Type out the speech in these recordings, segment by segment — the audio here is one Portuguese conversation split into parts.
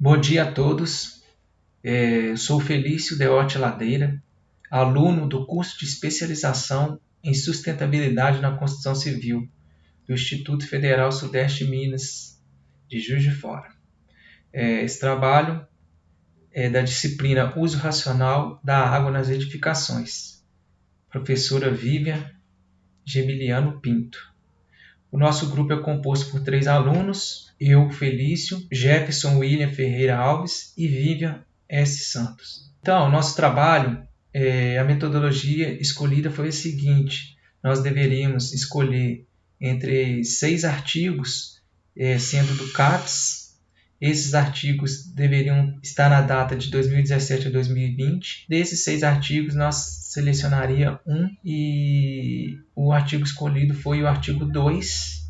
Bom dia a todos. É, sou Felício Deote Ladeira, aluno do curso de especialização em sustentabilidade na construção civil do Instituto Federal Sudeste de Minas de Juiz de Fora. É, esse trabalho é da disciplina Uso Racional da Água nas Edificações. Professora Vivian Gemiliano Pinto. O nosso grupo é composto por três alunos, eu, Felício, Jefferson William Ferreira Alves e Vivian S. Santos. Então, nosso trabalho, é, a metodologia escolhida foi a seguinte, nós deveríamos escolher entre seis artigos, é, sendo do CAPES, esses artigos deveriam estar na data de 2017 a 2020. Desses seis artigos, nós selecionaria um e o artigo escolhido foi o artigo 2,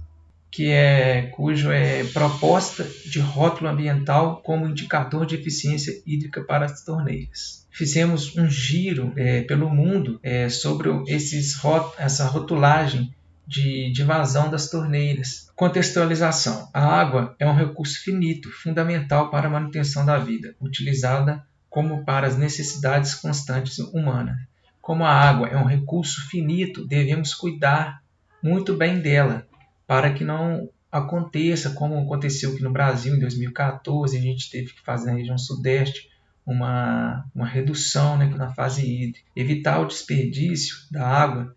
que é cujo é proposta de rótulo ambiental como indicador de eficiência hídrica para as torneiras. Fizemos um giro é, pelo mundo é, sobre esses, essa rotulagem de, de vazão das torneiras. Contextualização: a água é um recurso finito, fundamental para a manutenção da vida, utilizada como para as necessidades constantes humanas. Como a água é um recurso finito, devemos cuidar muito bem dela, para que não aconteça como aconteceu aqui no Brasil em 2014, a gente teve que fazer na região sudeste uma, uma redução né, na fase hídrica. Evitar o desperdício da água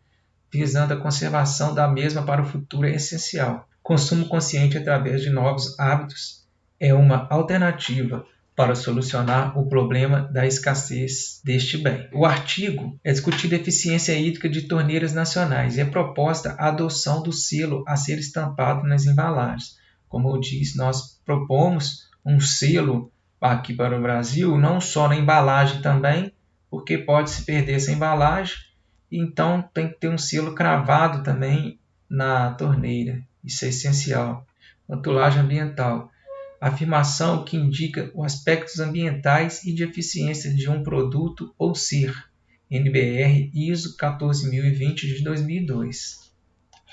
visando a conservação da mesma para o futuro é essencial. Consumo consciente através de novos hábitos é uma alternativa para solucionar o problema da escassez deste bem. O artigo é discutido a eficiência hídrica de torneiras nacionais e é proposta a adoção do selo a ser estampado nas embalagens. Como eu disse, nós propomos um selo aqui para o Brasil, não só na embalagem também, porque pode se perder essa embalagem então tem que ter um selo cravado também na torneira. Isso é essencial. Rotulagem ambiental. Afirmação que indica os aspectos ambientais e de eficiência de um produto ou ser. NBR ISO 14020 de 2002.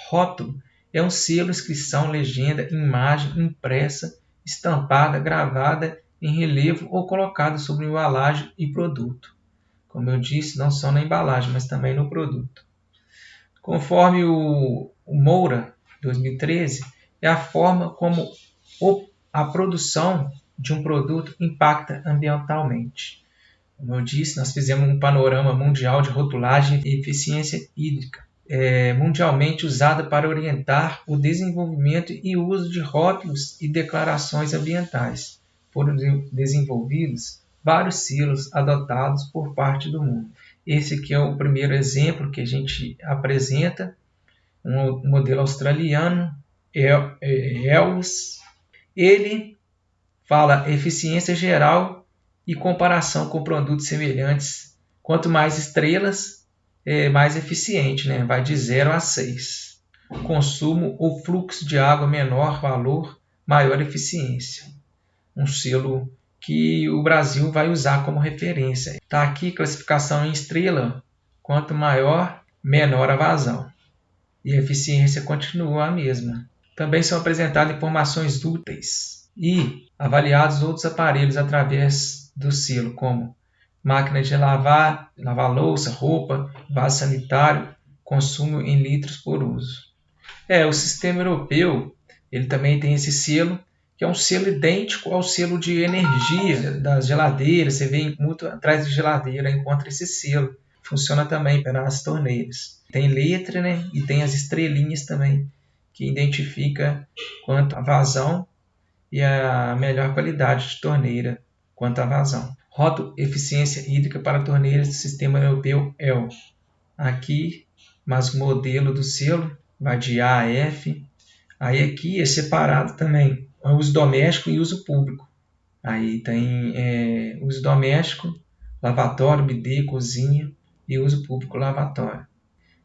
Rótulo é um selo, inscrição, legenda, imagem impressa, estampada, gravada em relevo ou colocada sobre embalagem e produto como eu disse, não só na embalagem, mas também no produto. Conforme o, o Moura, 2013, é a forma como o, a produção de um produto impacta ambientalmente. Como eu disse, nós fizemos um panorama mundial de rotulagem e eficiência hídrica, é, mundialmente usada para orientar o desenvolvimento e uso de rótulos e declarações ambientais. Foram desenvolvidos vários selos adotados por parte do mundo. Esse aqui é o primeiro exemplo que a gente apresenta, um modelo australiano, ELS. Ele fala eficiência geral e comparação com produtos semelhantes. Quanto mais estrelas, é mais eficiente, né? vai de 0 a 6. Consumo ou fluxo de água menor valor, maior eficiência. Um selo que o Brasil vai usar como referência. Está aqui classificação em estrela, quanto maior, menor a vazão. E a eficiência continua a mesma. Também são apresentadas informações úteis e avaliados outros aparelhos através do selo, como máquina de lavar, lavar louça, roupa, vaso sanitário, consumo em litros por uso. É, o sistema europeu, ele também tem esse selo que é um selo idêntico ao selo de energia das geladeiras. Você vê muito atrás de geladeira, encontra esse selo. Funciona também para as torneiras. Tem letra né? e tem as estrelinhas também, que identifica quanto a vazão e a melhor qualidade de torneira quanto à vazão. Rótulo Eficiência Hídrica para torneiras do Sistema Europeu EL. Aqui, mas o modelo do selo vai de A a F. Aí aqui é separado também uso doméstico e uso público. Aí tem é, uso doméstico, lavatório, bidê, cozinha e uso público, lavatório.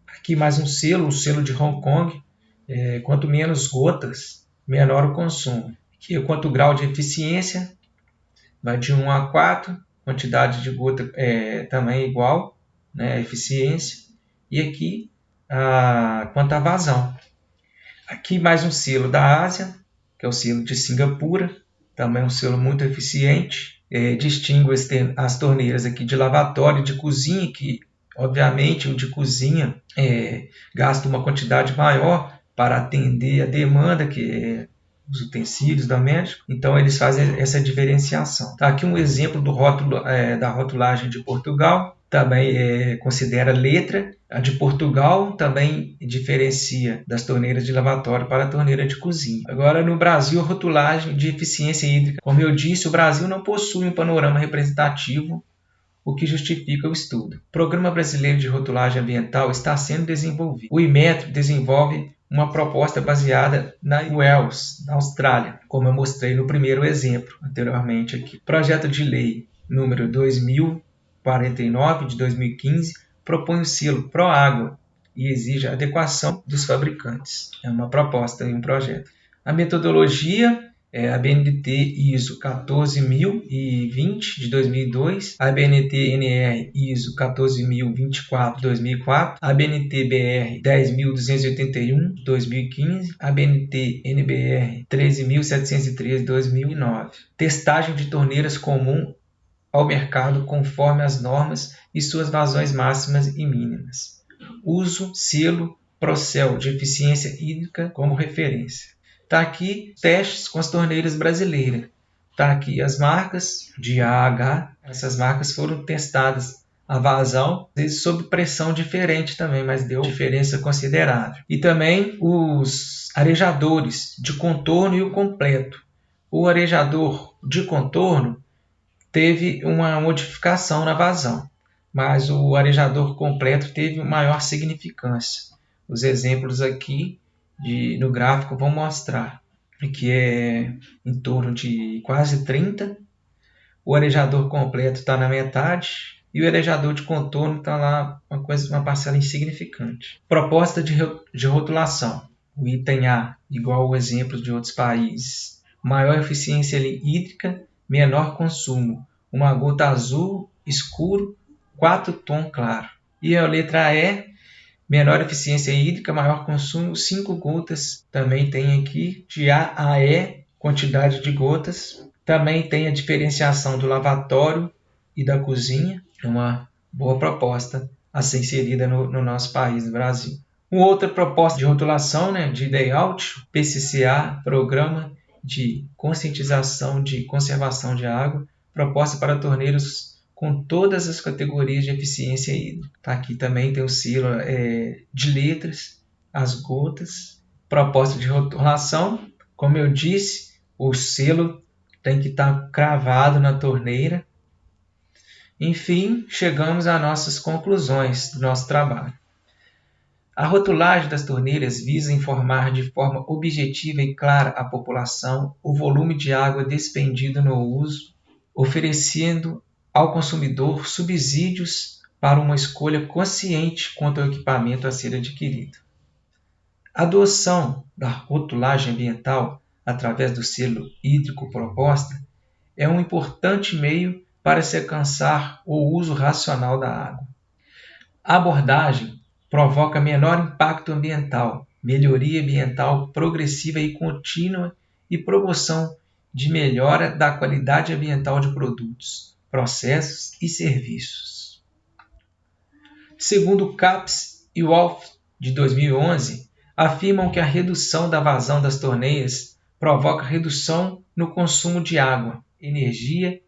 Aqui mais um selo, o selo de Hong Kong. É, quanto menos gotas, menor o consumo. Aqui quanto grau de eficiência, vai de 1 a 4, quantidade de gota é, também igual, né, eficiência. E aqui a, quanto à vazão. Aqui mais um selo da Ásia, que é o selo de Singapura, também um selo muito eficiente. É, distingo as torneiras aqui de lavatório e de cozinha, que obviamente o de cozinha é, gasta uma quantidade maior para atender a demanda que é os utensílios domésticos, então eles fazem essa diferenciação. Tá aqui um exemplo do rótulo, é, da rotulagem de Portugal, também é, considera letra. A de Portugal também diferencia das torneiras de lavatório para a torneira de cozinha. Agora, no Brasil, a rotulagem de eficiência hídrica. Como eu disse, o Brasil não possui um panorama representativo, o que justifica o estudo. O Programa Brasileiro de Rotulagem Ambiental está sendo desenvolvido. O IMETRO desenvolve uma proposta baseada na Wales, na Austrália, como eu mostrei no primeiro exemplo anteriormente aqui. Projeto de lei número 2049 de 2015 propõe o selo Proágua e exige adequação dos fabricantes. É uma proposta e um projeto. A metodologia é a BNT ISO 14020 de 2002, a BNT NR ISO 14024 de 2004, a BNT BR 10281 de 2015, a BNT NBR 13713 de 2009. Testagem de torneiras comum ao mercado conforme as normas e suas vazões máximas e mínimas. Uso selo Procel de eficiência hídrica como referência. Está aqui testes com as torneiras brasileiras. Está aqui as marcas de AH. Essas marcas foram testadas a vazão, sob pressão diferente também, mas deu diferença considerável. E também os arejadores de contorno e o completo. O arejador de contorno teve uma modificação na vazão, mas o arejador completo teve maior significância. Os exemplos aqui de, no gráfico vão mostrar que é em torno de quase 30. O arejador completo está na metade e o arejador de contorno está lá uma, coisa, uma parcela insignificante. Proposta de, de rotulação. O item A, igual o exemplo de outros países. Maior eficiência hídrica, menor consumo. Uma gota azul escuro, 4 tom claro. E a letra E, menor eficiência hídrica, maior consumo, 5 gotas. Também tem aqui de A a E, quantidade de gotas. Também tem a diferenciação do lavatório e da cozinha, é uma boa proposta a ser inserida no, no nosso país, no Brasil. Uma outra proposta de rotulação, né, de layout, PCCA, Programa de Conscientização de Conservação de Água, proposta para torneiros com todas as categorias de eficiência hídrica. Tá? Aqui também tem o selo é, de letras, as gotas, proposta de rotulação. Como eu disse, o selo tem que estar tá cravado na torneira. Enfim, chegamos às nossas conclusões do nosso trabalho. A rotulagem das torneiras visa informar de forma objetiva e clara à população o volume de água despendido no uso, oferecendo ao consumidor subsídios para uma escolha consciente quanto ao equipamento a ser adquirido. A adoção da rotulagem ambiental através do selo hídrico proposta é um importante meio para se alcançar o uso racional da água. A abordagem provoca menor impacto ambiental, melhoria ambiental progressiva e contínua e promoção de melhora da qualidade ambiental de produtos, processos e serviços. Segundo o CAPES e Wolf, de 2011, afirmam que a redução da vazão das torneiras provoca redução no consumo de água, energia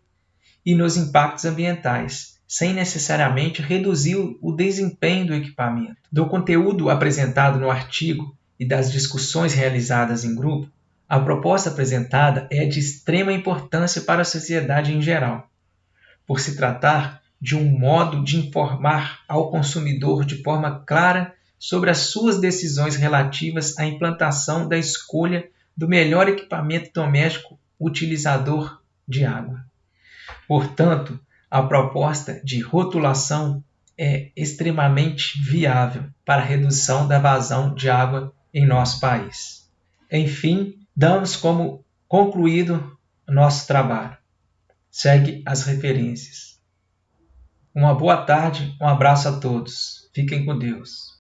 e nos impactos ambientais, sem necessariamente reduzir o desempenho do equipamento. Do conteúdo apresentado no artigo e das discussões realizadas em grupo, a proposta apresentada é de extrema importância para a sociedade em geral por se tratar de um modo de informar ao consumidor de forma clara sobre as suas decisões relativas à implantação da escolha do melhor equipamento doméstico utilizador de água. Portanto, a proposta de rotulação é extremamente viável para a redução da vazão de água em nosso país. Enfim, damos como concluído nosso trabalho. Segue as referências. Uma boa tarde, um abraço a todos. Fiquem com Deus.